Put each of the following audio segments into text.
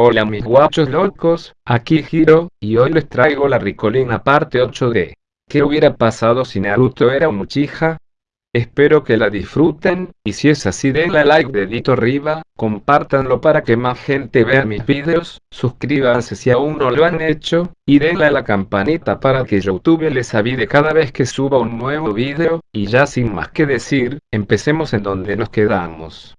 Hola mis guachos locos, aquí Hiro, y hoy les traigo la Ricolina parte 8 de ¿Qué hubiera pasado si Naruto era un Uchiha? Espero que la disfruten, y si es así denle like dedito arriba, compártanlo para que más gente vea mis videos, suscríbanse si aún no lo han hecho, y denle a la campanita para que Youtube les avide cada vez que suba un nuevo video, y ya sin más que decir, empecemos en donde nos quedamos.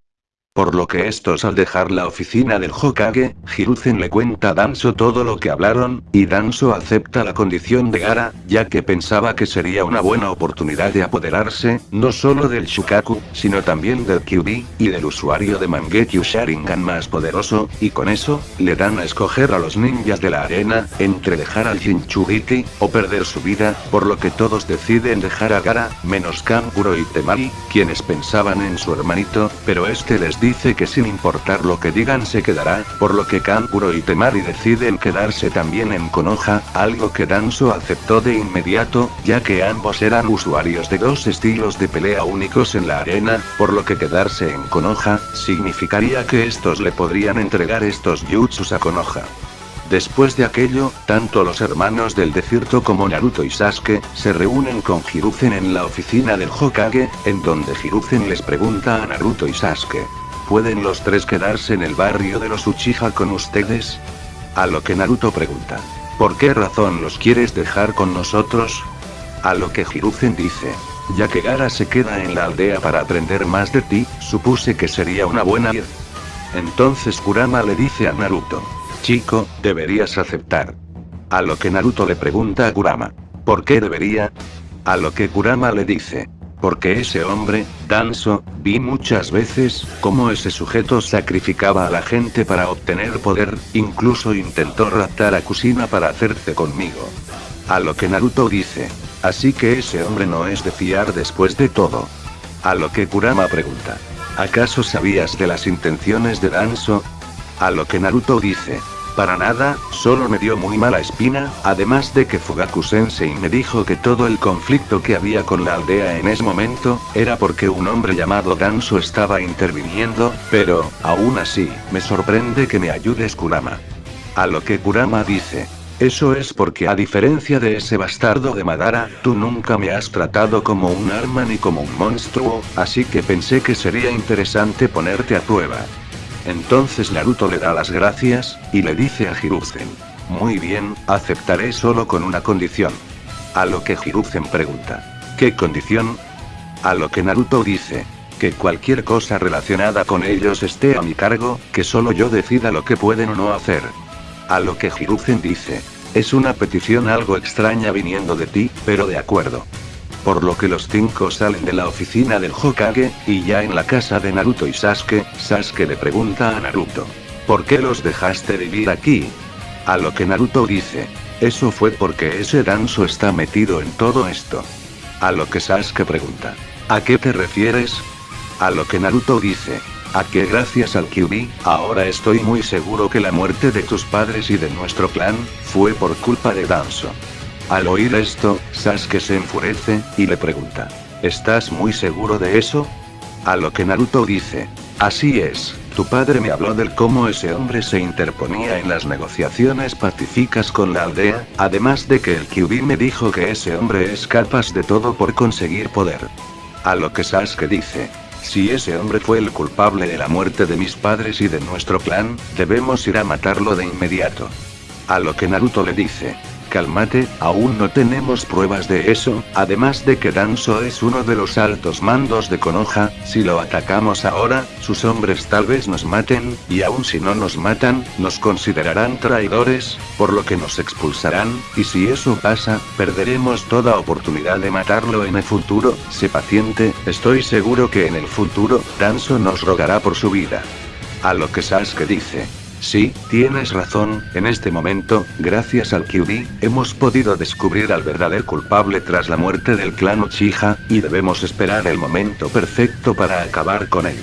Por lo que estos al dejar la oficina del Hokage, Hiruzen le cuenta a Danzo todo lo que hablaron, y Danzo acepta la condición de Gara, ya que pensaba que sería una buena oportunidad de apoderarse, no solo del Shukaku, sino también del Kyubi, y del usuario de Mangekyo Sharingan más poderoso, y con eso, le dan a escoger a los ninjas de la arena, entre dejar al Jinchuriki, o perder su vida, por lo que todos deciden dejar a Gara, menos Kankuro y Temari, quienes pensaban en su hermanito, pero este les dice que sin importar lo que digan se quedará, por lo que Kankuro y Temari deciden quedarse también en Konoha, algo que Danzo aceptó de inmediato, ya que ambos eran usuarios de dos estilos de pelea únicos en la arena, por lo que quedarse en Konoha, significaría que estos le podrían entregar estos jutsus a Konoha. Después de aquello, tanto los hermanos del desierto como Naruto y Sasuke, se reúnen con Hiruzen en la oficina del Hokage, en donde Hiruzen les pregunta a Naruto y Sasuke. ¿Pueden los tres quedarse en el barrio de los Uchiha con ustedes? A lo que Naruto pregunta. ¿Por qué razón los quieres dejar con nosotros? A lo que Hiruzen dice. Ya que Gara se queda en la aldea para aprender más de ti, supuse que sería una buena idea. Entonces Kurama le dice a Naruto. Chico, deberías aceptar. A lo que Naruto le pregunta a Kurama. ¿Por qué debería? A lo que Kurama le dice. Porque ese hombre, Danzo, vi muchas veces, cómo ese sujeto sacrificaba a la gente para obtener poder, incluso intentó raptar a Kusina para hacerse conmigo. A lo que Naruto dice. Así que ese hombre no es de fiar después de todo. A lo que Kurama pregunta. ¿Acaso sabías de las intenciones de Danzo? A lo que Naruto dice. Para nada, solo me dio muy mala espina, además de que Fugaku Sensei me dijo que todo el conflicto que había con la aldea en ese momento, era porque un hombre llamado Danzo estaba interviniendo, pero, aún así, me sorprende que me ayudes Kurama. A lo que Kurama dice. Eso es porque a diferencia de ese bastardo de Madara, tú nunca me has tratado como un arma ni como un monstruo, así que pensé que sería interesante ponerte a prueba. Entonces Naruto le da las gracias, y le dice a Hiruzen. Muy bien, aceptaré solo con una condición. A lo que Hiruzen pregunta. ¿Qué condición? A lo que Naruto dice. Que cualquier cosa relacionada con ellos esté a mi cargo, que solo yo decida lo que pueden o no hacer. A lo que Hiruzen dice. Es una petición algo extraña viniendo de ti, pero de acuerdo. Por lo que los cinco salen de la oficina del Hokage, y ya en la casa de Naruto y Sasuke, Sasuke le pregunta a Naruto. ¿Por qué los dejaste vivir aquí? A lo que Naruto dice. Eso fue porque ese Danzo está metido en todo esto. A lo que Sasuke pregunta. ¿A qué te refieres? A lo que Naruto dice. A que gracias al Kyubi, ahora estoy muy seguro que la muerte de tus padres y de nuestro clan, fue por culpa de Danzo. Al oír esto, Sasuke se enfurece, y le pregunta. ¿Estás muy seguro de eso? A lo que Naruto dice. Así es, tu padre me habló del cómo ese hombre se interponía en las negociaciones pacíficas con la aldea, además de que el Kyubi me dijo que ese hombre es capaz de todo por conseguir poder. A lo que Sasuke dice. Si ese hombre fue el culpable de la muerte de mis padres y de nuestro clan, debemos ir a matarlo de inmediato. A lo que Naruto le dice. Cálmate, aún no tenemos pruebas de eso, además de que Danzo es uno de los altos mandos de Konoha, si lo atacamos ahora, sus hombres tal vez nos maten, y aun si no nos matan, nos considerarán traidores, por lo que nos expulsarán, y si eso pasa, perderemos toda oportunidad de matarlo en el futuro, sé paciente, estoy seguro que en el futuro, Danzo nos rogará por su vida. A lo que Sasuke dice. Sí, tienes razón, en este momento, gracias al Kyubi, hemos podido descubrir al verdadero culpable tras la muerte del clan Uchiha, y debemos esperar el momento perfecto para acabar con él.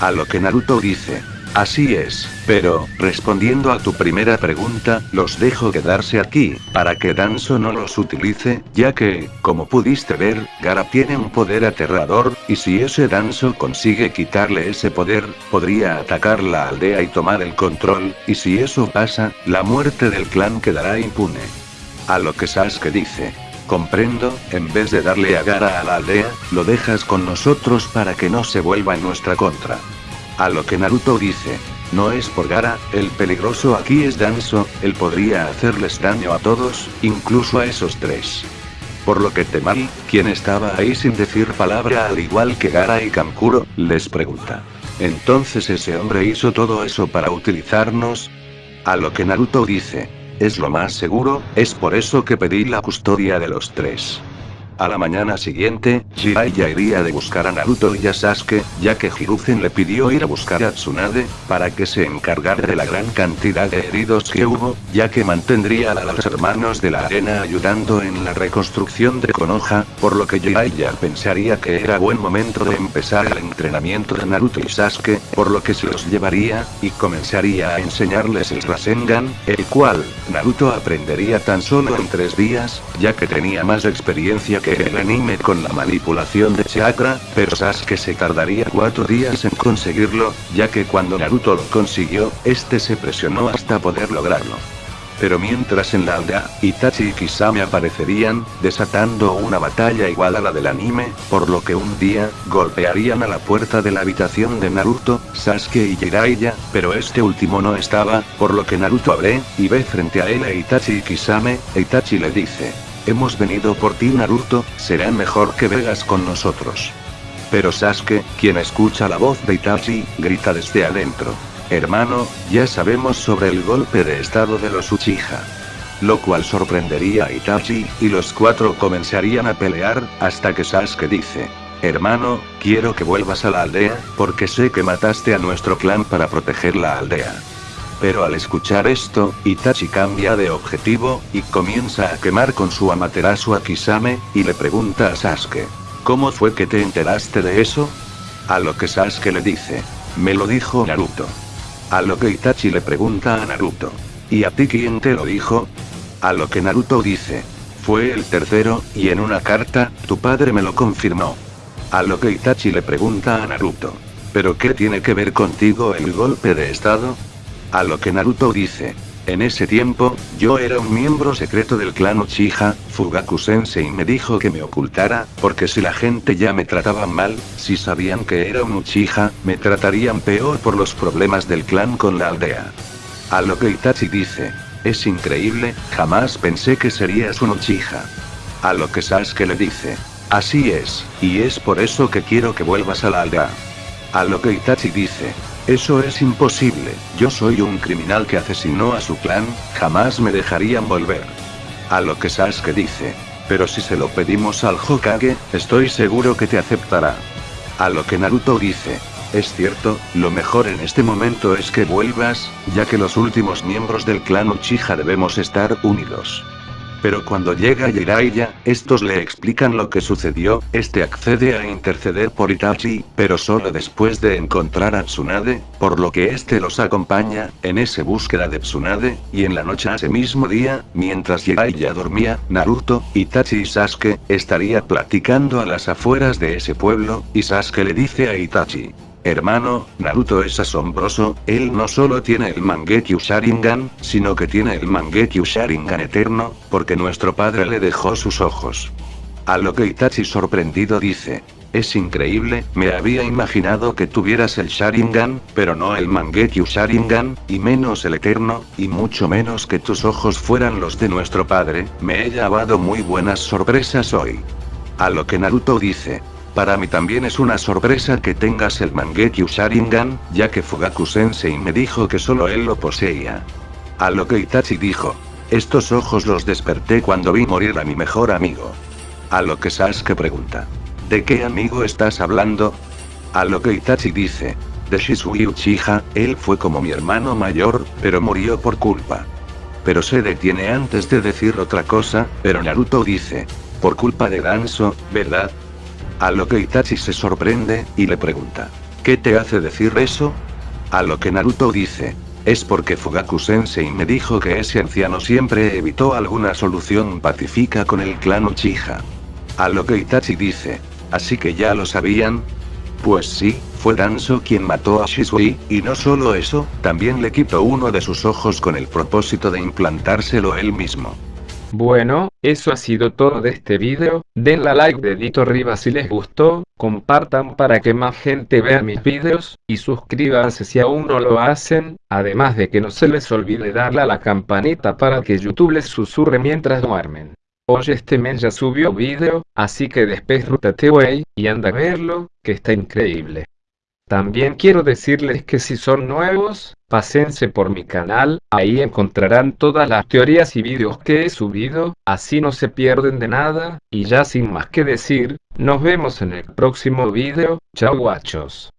A lo que Naruto dice. Así es, pero, respondiendo a tu primera pregunta, los dejo quedarse aquí, para que Danzo no los utilice, ya que, como pudiste ver, Gara tiene un poder aterrador, y si ese Danzo consigue quitarle ese poder, podría atacar la aldea y tomar el control, y si eso pasa, la muerte del clan quedará impune. A lo que Sasuke dice. Comprendo, en vez de darle a Gara a la aldea, lo dejas con nosotros para que no se vuelva en nuestra contra. A lo que Naruto dice. No es por Gara, el peligroso aquí es Danzo, él podría hacerles daño a todos, incluso a esos tres. Por lo que Temari, quien estaba ahí sin decir palabra al igual que Gara y Kankuro, les pregunta. Entonces ese hombre hizo todo eso para utilizarnos. A lo que Naruto dice. Es lo más seguro, es por eso que pedí la custodia de los tres. A la mañana siguiente, Jiraiya iría de buscar a Naruto y a Sasuke, ya que Hiruzen le pidió ir a buscar a Tsunade, para que se encargara de la gran cantidad de heridos que hubo, ya que mantendría a los hermanos de la arena ayudando en la reconstrucción de Konoha, por lo que Jiraiya pensaría que era buen momento de empezar el entrenamiento de Naruto y Sasuke, por lo que se los llevaría, y comenzaría a enseñarles el Rasengan, el cual, Naruto aprendería tan solo en tres días, ya que tenía más experiencia que el anime con la manipulación de chakra, pero Sasuke se tardaría cuatro días en conseguirlo, ya que cuando Naruto lo consiguió, este se presionó hasta poder lograrlo. Pero mientras en la aldea, Itachi y Kisame aparecerían, desatando una batalla igual a la del anime, por lo que un día, golpearían a la puerta de la habitación de Naruto, Sasuke y Jiraiya, pero este último no estaba, por lo que Naruto abre, y ve frente a él a Itachi y Kisame, Itachi le dice, Hemos venido por ti Naruto, será mejor que vengas con nosotros. Pero Sasuke, quien escucha la voz de Itachi, grita desde adentro. Hermano, ya sabemos sobre el golpe de estado de los Uchiha. Lo cual sorprendería a Itachi, y los cuatro comenzarían a pelear, hasta que Sasuke dice. Hermano, quiero que vuelvas a la aldea, porque sé que mataste a nuestro clan para proteger la aldea. Pero al escuchar esto, Itachi cambia de objetivo, y comienza a quemar con su Amaterasu a Kisame, y le pregunta a Sasuke. ¿Cómo fue que te enteraste de eso? A lo que Sasuke le dice. Me lo dijo Naruto. A lo que Itachi le pregunta a Naruto. ¿Y a ti quién te lo dijo? A lo que Naruto dice. Fue el tercero, y en una carta, tu padre me lo confirmó. A lo que Itachi le pregunta a Naruto. ¿Pero qué tiene que ver contigo el golpe de estado? A lo que Naruto dice. En ese tiempo, yo era un miembro secreto del clan Uchiha, Fugaku Sensei me dijo que me ocultara, porque si la gente ya me trataba mal, si sabían que era un Uchiha, me tratarían peor por los problemas del clan con la aldea. A lo que Itachi dice. Es increíble, jamás pensé que serías un Uchiha. A lo que Sasuke le dice. Así es, y es por eso que quiero que vuelvas a la aldea. A lo que Itachi dice. Eso es imposible, yo soy un criminal que asesinó a su clan, jamás me dejarían volver. A lo que Sasuke dice. Pero si se lo pedimos al Hokage, estoy seguro que te aceptará. A lo que Naruto dice. Es cierto, lo mejor en este momento es que vuelvas, ya que los últimos miembros del clan Uchiha debemos estar unidos. Pero cuando llega Jiraiya, estos le explican lo que sucedió, este accede a interceder por Itachi, pero solo después de encontrar a Tsunade, por lo que este los acompaña, en esa búsqueda de Tsunade, y en la noche ese mismo día, mientras Jiraiya dormía, Naruto, Itachi y Sasuke, estaría platicando a las afueras de ese pueblo, y Sasuke le dice a Itachi. Hermano, Naruto es asombroso, él no solo tiene el Mangekyo Sharingan, sino que tiene el Mangekyo Sharingan eterno, porque nuestro padre le dejó sus ojos. A lo que Itachi sorprendido dice. Es increíble, me había imaginado que tuvieras el Sharingan, pero no el Mangekyo Sharingan, y menos el Eterno, y mucho menos que tus ojos fueran los de nuestro padre, me he llevado muy buenas sorpresas hoy. A lo que Naruto dice. Para mí también es una sorpresa que tengas el Mangekyo Sharingan, ya que Fugaku Sensei me dijo que solo él lo poseía. A lo que Itachi dijo. Estos ojos los desperté cuando vi morir a mi mejor amigo. A lo que Sasuke pregunta. ¿De qué amigo estás hablando? A lo que Itachi dice. De Shisui Uchiha, él fue como mi hermano mayor, pero murió por culpa. Pero se detiene antes de decir otra cosa, pero Naruto dice. Por culpa de Danzo, ¿verdad? A lo que Itachi se sorprende, y le pregunta. ¿Qué te hace decir eso? A lo que Naruto dice. Es porque Fugaku Sensei me dijo que ese anciano siempre evitó alguna solución pacífica con el clan Uchiha. A lo que Itachi dice. Así que ya lo sabían. Pues sí, fue Danzo quien mató a Shisui, y no solo eso, también le quitó uno de sus ojos con el propósito de implantárselo él mismo. Bueno, eso ha sido todo de este video, denle a like dedito arriba si les gustó, compartan para que más gente vea mis videos, y suscríbanse si aún no lo hacen, además de que no se les olvide darle a la campanita para que YouTube les susurre mientras duermen. Hoy este men ya subió video, así que despejrútate wey, y anda a verlo, que está increíble. También quiero decirles que si son nuevos, pásense por mi canal, ahí encontrarán todas las teorías y vídeos que he subido, así no se pierden de nada, y ya sin más que decir, nos vemos en el próximo vídeo, chao guachos.